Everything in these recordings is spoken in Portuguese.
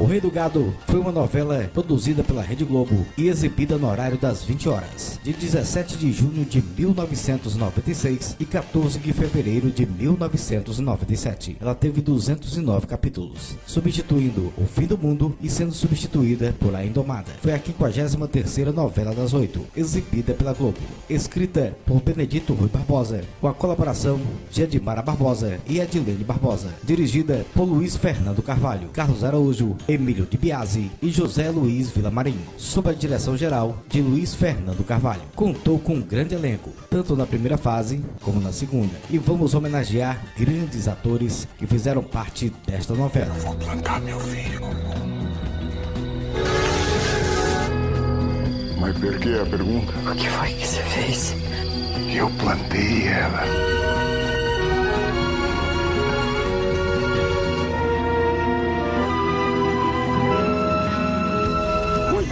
O Rei do Gado foi uma novela produzida pela Rede Globo e exibida no horário das 20 horas, de 17 de junho de 1996 e 14 de fevereiro de 1997. Ela teve 209 capítulos, substituindo O Fim do Mundo e sendo substituída por A Indomada. Foi a 53ª novela das oito, exibida pela Globo, escrita por Benedito Rui Barbosa, com a colaboração de Edmara Barbosa e Edilene Barbosa, dirigida por Luiz Fernando Carvalho, Carlos Araújo, Emílio de Biasi e José Luiz Vilamarim, sob a direção geral de Luiz Fernando Carvalho. Contou com um grande elenco, tanto na primeira fase como na segunda, e vamos homenagear grandes atores que fizeram parte desta novela. Vou plantar meu filho. Mas por que a pergunta? O que foi que você fez? Eu plantei ela.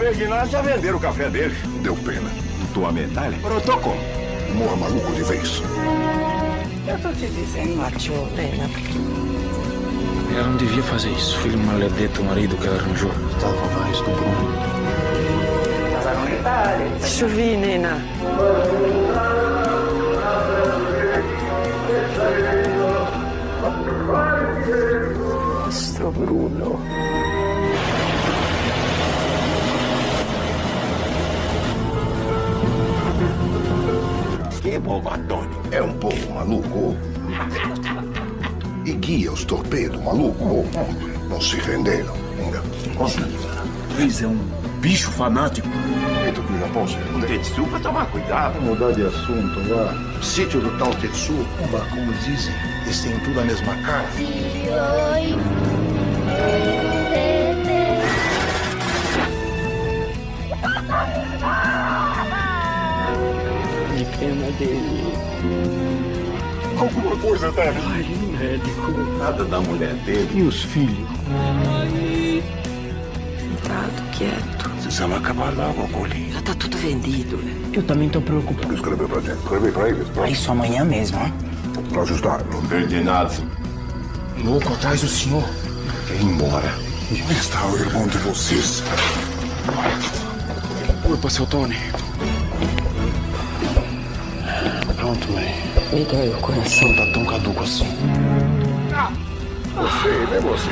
Berguinás já venderam o café deles. Deu pena. Tua medalha? Brotou como? Morra maluco de vez. Eu tô te dizendo, Martinho, pena. Ela não devia fazer isso. Filho maledeto, o marido que ela arranjou. Estava mais do Bruno. Chuvinina. Nostro Bruno. Que Bobatone é um pouco maluco. E guia os torpedos maluco. Não se renderam. Luiz é um bicho fanático. Feito que o Japão se rendeu. Tetsu pra tomar cuidado. Mudar de assunto lá. Sítio do tal Tetsu, como dizem, eles têm tudo a mesma cara. De pena dele. Alguma coisa deve. Ai, médico. Nada da mulher dele. E os filhos? Sentado, quieto. Precisamos acabar logo com ele. Já tá tudo vendido. Eu também tô preocupado. Escreveu pra gente. Escrevi pra eles. Pra, Isso amanhã mesmo, hein? pra ajustar. Não Berguinás. Louco atrás do senhor. quer ir embora. Onde está o irmão de vocês? Culpa, seu Tony. Pronto, mãe. Me dói o coração. Não tá tão caduco assim. Você, né, você?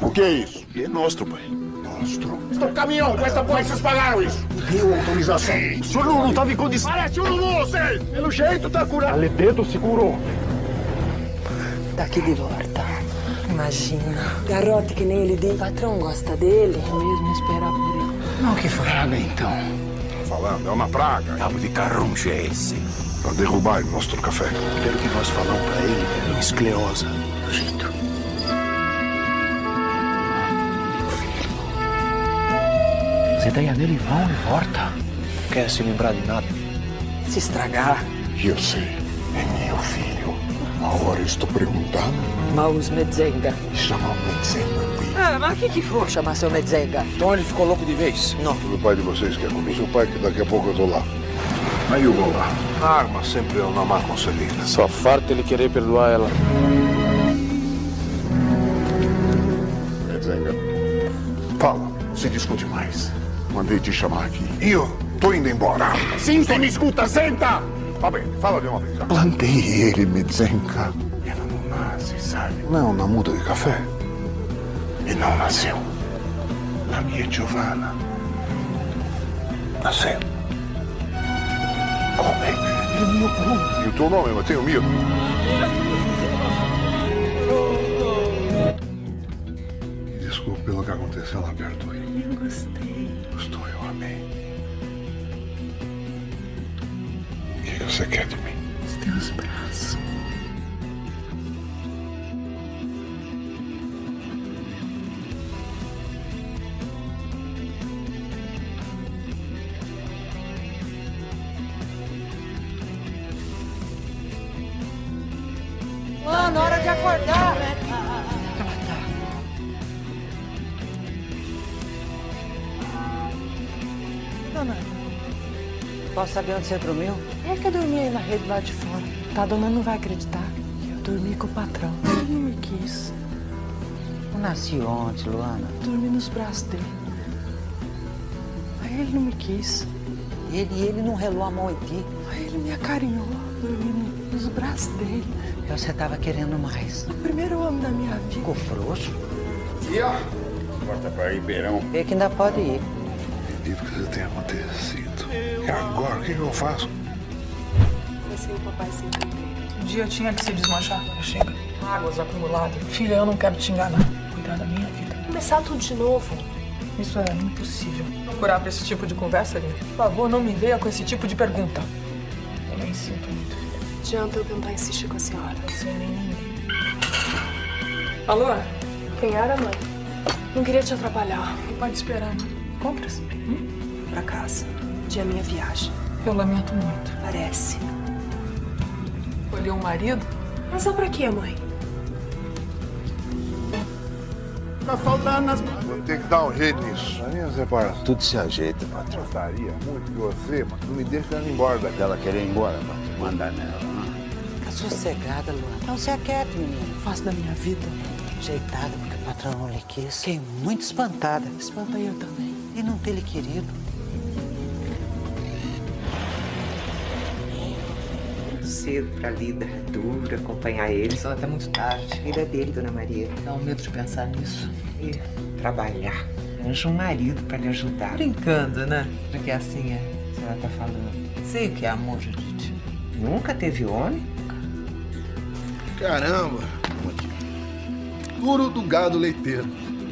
Oh. O que é isso? É nosso, pai. Monstro. Estou caminhão, com essa porra, vocês pagaram isso. Deu autorização. O senhor não estava em condição. Parece um vocês! Pelo jeito tá curado. Aledeto segurou. Daqui de volta. Imagina. Garrote que nem ele. O patrão gosta dele. Mesmo esperar por ele. Não, que fraga, então. Falando, é uma praga. Cabo de carruncho é esse. Pra derrubar o nosso café. Pelo que nós falamos pra ele, é esclerosa. Jeito. As ideias dele vão e volta. Quer se lembrar de nada? Se estragar. Eu sei, é meu filho. Agora estou perguntando. Maus Medzenga. Chama o Medzenga. Ah, mas o que que for chamar seu Medzenga? Então ele ficou louco de vez. Não. O pai de vocês quer comigo. Seu pai que daqui a pouco eu tô lá. Aí eu vou lá. A arma sempre é uma má conselheira. Só farta ele querer perdoar ela. Medzenga. Fala, se discute mais. Mandei te chamar aqui. E eu tô indo embora. Sim, você me escuta, senta! Tá bem, fala de uma vez. Plantei ele, Medzenga. Ela não nasce, sabe? Não, na muda de café. E não nasceu. A minha Giovanna. Nasceu. Como é? Meu Bruno. E o teu nome? Eu tenho medo. Desculpe pelo que aconteceu lá perto. Eu gostei. Gostou, eu amei. O que você quer de mim? Os teus braços. Dona, posso saber onde você dormiu? É que eu dormi aí na rede lá de fora. Tá, a dona não vai acreditar. Eu dormi com o patrão. Ele não me quis. Eu nasci ontem, Luana. Dormi nos braços dele. Aí ele não me quis. Ele, ele não relou a mão em ti. Aí ele me acarinhou. Dormi nos braços dele. Você tava querendo mais. O primeiro homem da minha vida. Ficou frouxo? Tia! Volta pra Ribeirão. Vê que ainda pode ir. Acredito que isso tenha acontecido. E agora, o que, eu faço? Vai ser o papai sem Um dia tinha que se desmanchar. Chega. Águas acumuladas. Filha, eu não quero te enganar. Cuidar da minha vida. Começar tudo de novo. Isso é impossível. Procurar pra esse tipo de conversa, Lina. Por favor, não me venha com esse tipo de pergunta. Eu nem sinto muito. Adianta eu tentar insistir com a senhora. Sem nem ninguém. Alô? Quem era, mãe? Não queria te atrapalhar. Pode esperar, né? Compras? Hum? Pra casa. Dia minha viagem. Eu lamento muito. Parece. Escolheu um marido? Mas só pra quê, mãe? Tá faltando as Vou ter que dar um jeito nisso. A minha separação. Tudo se ajeita, patrão. Gostaria muito que você mas não me deixe ela embora daqui. Ela querer ir embora, patrão. Mandar nela. Fica sossegada, Luana. Não se aquiete, menina. Faço da minha vida. Ajeitada porque o patrão não lhe quis. Fiquei muito espantada. Espanta eu também. E não ter lhe querido. cedo pra Lida. É duro acompanhar ele. Só até muito tarde. Vida dele, Dona Maria. Dá um medo de pensar nisso. E trabalhar. Arranja um marido pra lhe ajudar. Brincando, né? Porque assim é. Você vai tá falando. Sei o que é amor, Judite. Nunca teve homem? Caramba! Puro do gado leiteiro.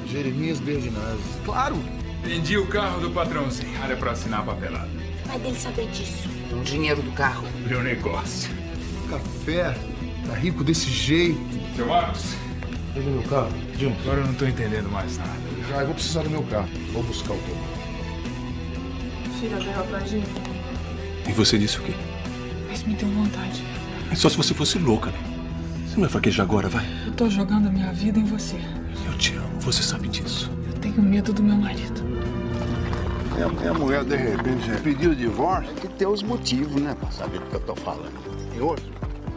Jeremias Berdinazzi. Claro! Vendi o carro do patrãozinho. Área pra assinar a papelada. Vai dele saber disso. O dinheiro do carro. Meu negócio. Café. Tá rico desse jeito. Seu Marcos, Pega meu carro. Jim, agora eu não tô entendendo mais nada. já eu vou precisar do meu carro. Vou buscar o teu. Filha veio atrás de mim. E você disse o quê? Mas me deu vontade. É só se você fosse louca, né? Você não vai fraquejar agora, vai? Eu tô jogando a minha vida em você. Eu te amo, você sabe disso. Eu tenho medo do meu marido. Minha, minha mulher, de repente, pediu o divórcio. Tem que ter os motivos, né? Pra saber do que eu tô falando. E hoje?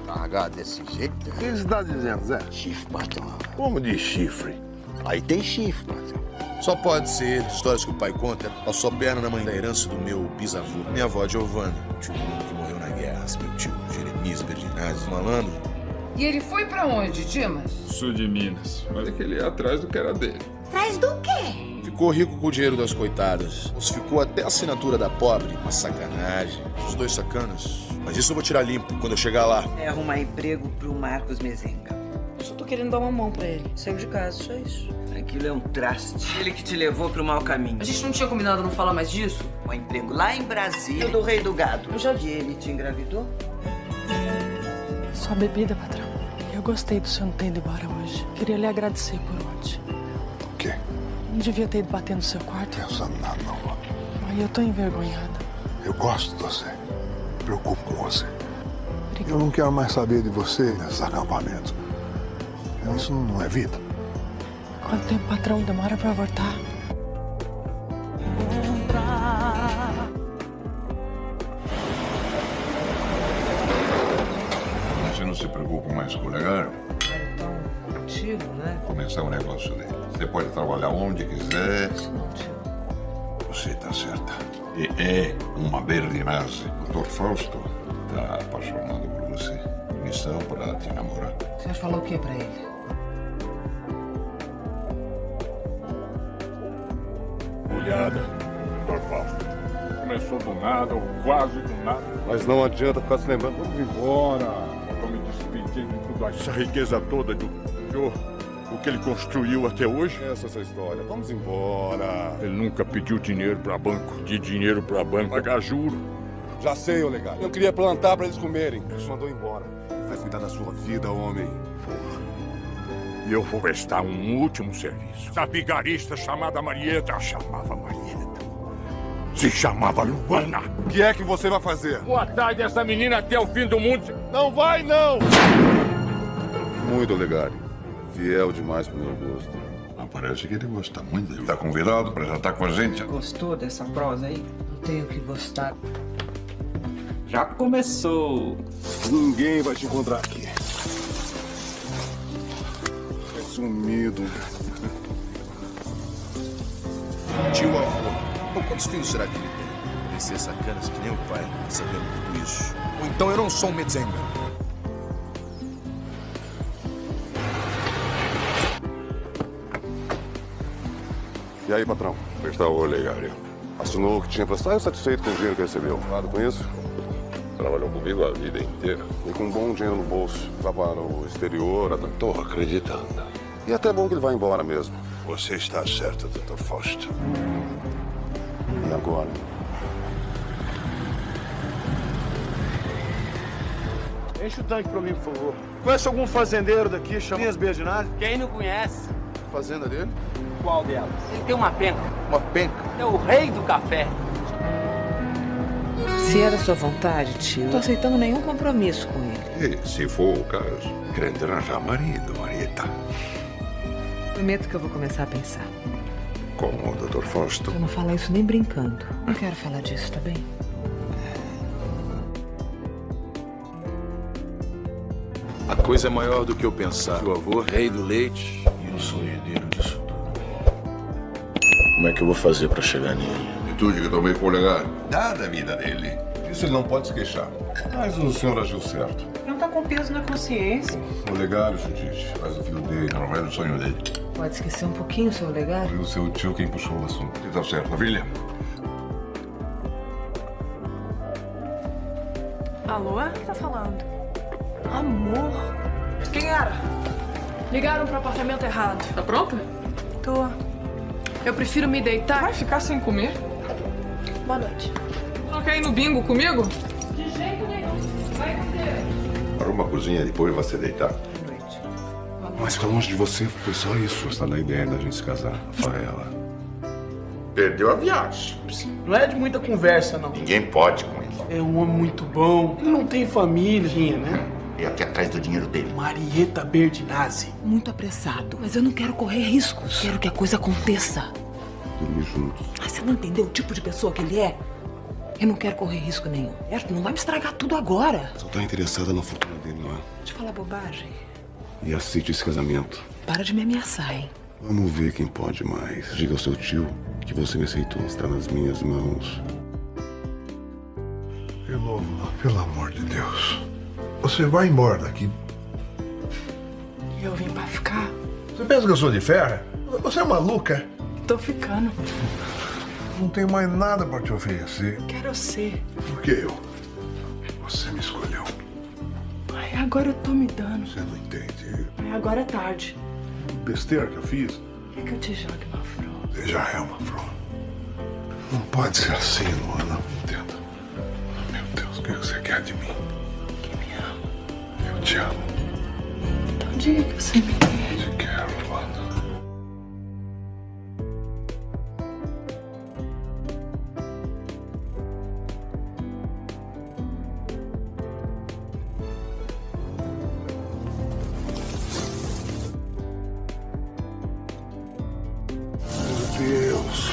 Largar desse jeito, O que você está dizendo, Zé? chifre, patrão. Como de chifre? Aí tem chifre, patrão. Só pode ser ele. Histórias que o pai conta. Passou perna na mãe da herança do meu bisavô. Minha avó, Giovanna. Tio Bruno, que morreu na guerra. Meu tio, Jeremias Berdinazzi. Malandro. E ele foi pra onde, Dimas? Sul de Minas. Olha que ele ia atrás do que era dele. Atrás do quê? Ficou rico com o dinheiro das coitadas. Ficou até a assinatura da pobre. Uma sacanagem. Os dois sacanas. Mas isso eu vou tirar limpo quando eu chegar lá. É arrumar emprego pro Marcos Mezenga. Só tô querendo dar uma mão pra ele. Saiu de casa, só isso. Aquilo é um traste. Ele que te levou pro mau caminho. A gente não tinha combinado não falar mais disso? Um emprego lá em Brasília do Rei do Gado. Eu já vi. Ele te engravidou? Só bebida, patrão. Eu gostei do senhor não ter ido embora hoje. Queria lhe agradecer por ontem. O? Não devia ter ido bater no seu quarto. Pensando nada, não. Aí eu tô envergonhada. Eu gosto de você. Me preocupo com você. Eu não quero mais saber de você nesses acampamentos. Isso não é vida. Quanto tempo, patrão, demora pra voltar? Você não se preocupa mais com o legado? Né? Começar um negócio dele. Você pode trabalhar onde quiser. Você está certa. E é uma Berdinazzi. O Dr. Fausto está apaixonado por você. Missão para te namorar. Você falou o que pra ele? Olhada, Dr. Fausto. Começou do nada, ou quase do nada. Mas não adianta ficar se lembrando. Vamos embora. Tô me despedindo de tudo aqui. Essa riqueza toda do o que ele construiu até hoje. Essa é essa história. Vamos embora. Ele nunca pediu dinheiro pra banco. De dinheiro pra banco. Pagar juro. Já sei, ô legado. Eu queria plantar para eles comerem. Eles mandou embora. Vai cuidar da sua vida, homem. E eu vou prestar um último serviço. Essa vigarista chamada Marieta chamava Marieta. Se chamava Luana. O que é que você vai fazer? Boa tarde, essa menina até o fim do mundo. Não vai, não! Muito legal. Fiel demais pro meu gosto. Mas parece que ele gosta muito. Ele tá convidado para jantar com a gente. Gostou dessa prosa aí? Não tenho que gostar. Já começou. Ninguém vai te encontrar aqui. sumido. Tio avô. Quantos filhos será que ele tem? Deve ser sacanas que nem o pai, sabendo tudo isso. Ou então eu não sou um Medzenga. E aí, patrão? Como está o Olegário? Assinou o que tinha pra estar satisfeito com o dinheiro que recebeu? Nada com isso? Trabalhou comigo a vida inteira. E com um bom dinheiro no bolso. Vai para o exterior, até... Estou acreditando. E até bom que ele vai embora mesmo. Você está certo, Dr. Fausto. E agora? Enche o tanque pra mim, por favor. Conhece algum fazendeiro daqui, chama Linhas Berdinazzi? Quem não conhece? Fazenda dele? Qual delas? Ele tem uma penca. Uma penca? É o rei do café. Se da sua vontade, tio, não tô aceitando nenhum compromisso com ele. E, se for o caso, querendo arranjar marido, Marieta. Prometo que eu vou começar a pensar. Como o Dr. Fausto. Eu não falo isso nem brincando. Não quero falar disso, tá bem? A coisa é maior do que eu pensava. O avô, rei do leite, e eu sou herdeiro. Como é que eu vou fazer pra chegar nele? Atitude que eu tomei com o Olegário. Dada a vida dele. Isso ele não pode se queixar. Mas o senhor agiu certo. Não tá com peso na consciência. O legário, Judite, faz o filho dele, não vai no sonho dele. Pode esquecer um pouquinho, seu legado? Foi o seu tio quem puxou o assunto. E tá certo, filha. Alô? Quem tá falando? Amor. Quem era? Ligaram pro apartamento errado. Tá pronta? Tô. Eu prefiro me deitar. Vai ficar sem comer? Boa noite. Não quer ir no bingo comigo? De jeito nenhum. Vai comer. Arruma a cozinha e depois vai se deitar. Mas pra longe de você foi só isso. Gostar da ideia da gente se casar. Rafaela. Perdeu a viagem. Não é de muita conversa, não. Ninguém pode com ele. É um homem muito bom. Ele não tem família, né? E aqui atrás do dinheiro dele. Marieta Berdinazzi. Muito apressado. Mas eu não quero correr riscos. Quero que a coisa aconteça. Dormir juntos. Mas você não entendeu o tipo de pessoa que ele é? Eu não quero correr risco nenhum. Erto, não vai me estragar tudo agora. Só tá interessada na fortuna dele, não é? Deixa eu falar bobagem. E aceite esse casamento. Para de me ameaçar, hein? Vamos ver quem pode mais. Diga ao seu tio que você me aceitou. Está nas minhas mãos. Pelo amor de Deus. Você vai embora daqui. Eu vim pra ficar. Você pensa que eu sou de ferro? Você é maluca? Tô ficando. Não tenho mais nada pra te oferecer. Quero ser. Por que eu? Você me escolheu. Ai, agora eu tô me dando. Você não entende. Ai, agora é tarde. Besteira que eu fiz. Quer que eu te jogue uma? Você já é uma flor. Não pode ser assim, Luana. Entenda. Meu Deus, o que você quer de mim? Te amo. Não diga que você me quer. Te quero, Luana. Meu Deus.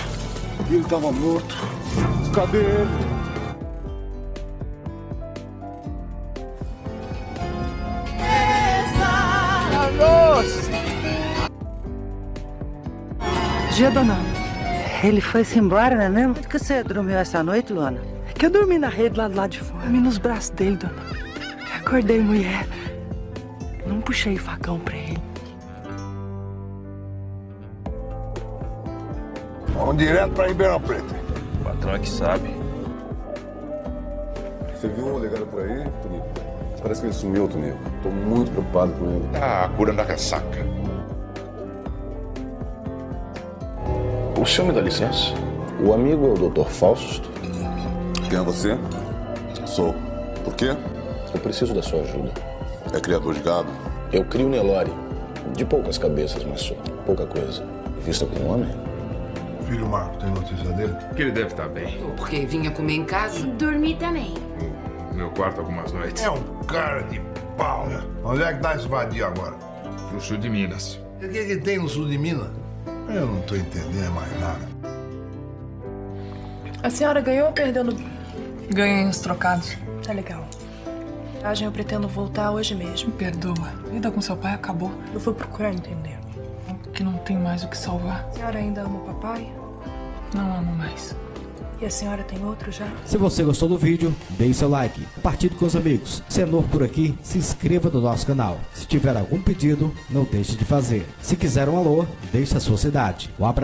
Ele tava morto. Cadê ele? Dia, dona. Ele foi-se embora, não é mesmo? Por que você dormiu essa noite, Luana? É que eu dormi na rede lá do lado de fora. Dormi nos braços dele, dona. Acordei, mulher. Não puxei facão pra ele. Vamos direto pra Ribeirão Preto. O patrão é que sabe. Você viu um legado por aí, Tonico? Parece que ele sumiu, Tonico. Tô muito preocupado com ele. Tá curando a ressaca. O senhor me dá licença? O amigo é o Dr. Fausto. Quem é você? Sou. Por quê? Eu preciso da sua ajuda. É criador de gado? Eu crio Nelore. De poucas cabeças, mas só pouca coisa. Vista como um homem? Filho Marco, tem notícia dele? Que ele deve estar bem. Porque vinha comer em casa? Dormir também. No meu quarto algumas noites. É um cara de pau, né? Onde é que tá esse vadio agora? No sul de Minas. E o que, que tem no sul de Minas? Eu não tô entendendo mais nada. A senhora ganhou ou perdeu no... Ganhei uns trocados. Tá legal. Viagem eu pretendo voltar hoje mesmo. Me perdoa. A vida com seu pai acabou. Eu vou procurar entender. que não tem mais o que salvar. A senhora ainda ama o papai? Não amo mais. E a senhora tem outro já? Se você gostou do vídeo, deixe seu like, compartilhe com os amigos. Senor por aqui, se inscreva no nosso canal. Se tiver algum pedido, não deixe de fazer. Se quiser um alô, deixe a sua cidade. Um abraço.